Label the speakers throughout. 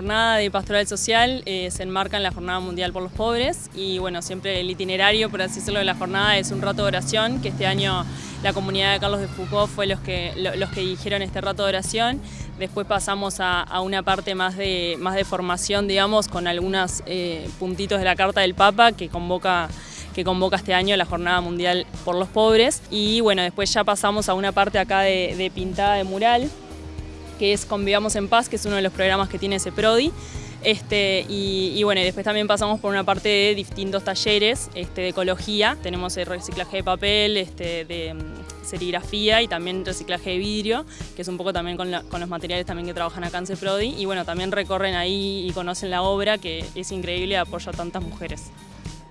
Speaker 1: jornada de pastoral social eh, se enmarca en la Jornada Mundial por los Pobres y bueno, siempre el itinerario, por así decirlo, de la jornada es un rato de oración, que este año la comunidad de Carlos de Foucault fue los que, los que dirigieron este rato de oración. Después pasamos a, una parte más de, más de formación, digamos, con algunos eh, puntitos de la Carta del Papa que convoca que convoca este año la Jornada Mundial por los Pobres. Y bueno, después ya pasamos a una parte acá de, pintada de mural, que es Convivamos en Paz, que es uno de los programas que tiene ese PRODI. Este, y, bueno, después también pasamos por una parte de distintos talleres este, de ecología. Tenemos el reciclaje de papel, este, de mm, serigrafía y también reciclaje de vidrio, que es un poco también con, con los materiales también que trabajan acá en CEPRODI. Y bueno, también recorren ahí y conocen la obra, que es increíble y apoya a tantas mujeres.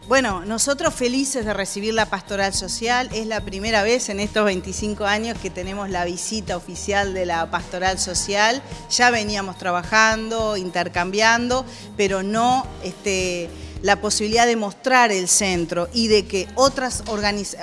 Speaker 2: Bueno, nosotros felices de recibir la pastoral social. Es la primera vez en estos 25 años que tenemos la visita oficial de la pastoral social. Ya veníamos trabajando, intercambiando, pero no este, la posibilidad de mostrar el centro y de que otras,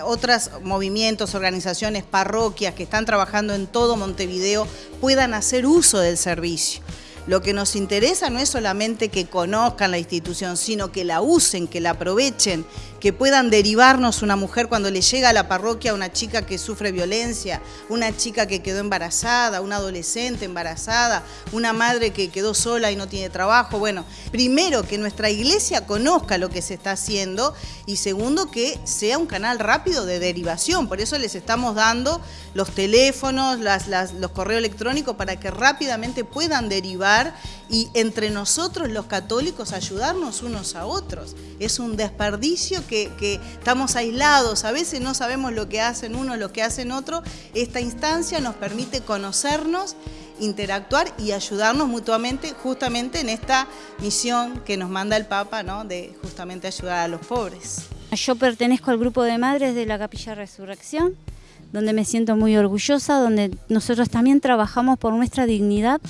Speaker 2: otras movimientos, organizaciones, parroquias que están trabajando en todo Montevideo puedan hacer uso del servicio. Lo que nos interesa no es solamente que conozcan la institución, sino que la usen, que la aprovechen, que puedan derivarnos una mujer cuando le llega a la parroquia una chica que sufre violencia, una chica que quedó embarazada, una adolescente embarazada, una madre que quedó sola y no tiene trabajo. Bueno, primero que nuestra iglesia conozca lo que se está haciendo y segundo que sea un canal rápido de derivación. Por eso les estamos dando los teléfonos, los correos electrónicos para que rápidamente puedan derivar y entre nosotros los católicos ayudarnos unos a otros. Es un desperdicio que que, estamos aislados, a veces no sabemos lo que hacen uno, lo que hacen otro. Esta instancia nos permite conocernos, interactuar y ayudarnos mutuamente justamente en esta misión que nos manda el Papa, ¿no? de justamente ayudar a los pobres.
Speaker 3: Yo pertenezco al grupo de madres de la Capilla Resurrección, donde me siento muy orgullosa, donde nosotros también trabajamos por nuestra dignidad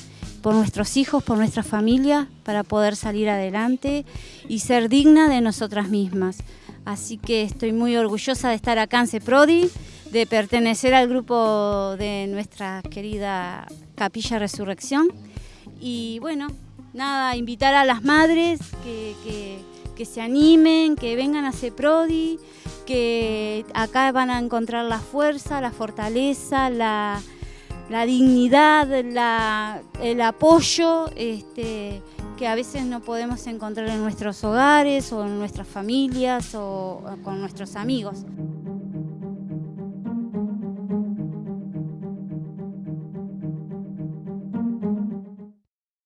Speaker 3: por nuestros hijos, por nuestra familia, para poder salir adelante y ser digna de nosotras mismas. Así que estoy muy orgullosa de estar acá en CEPRODI, de pertenecer al grupo de nuestra querida Capilla Resurrección. Y bueno, nada, invitar a las madres que, se animen, que vengan a CEPRODI, que acá van a encontrar la fuerza, la fortaleza, la, dignidad, el apoyo. Este, que a veces no podemos encontrar en nuestros hogares o en nuestras familias o con nuestros amigos.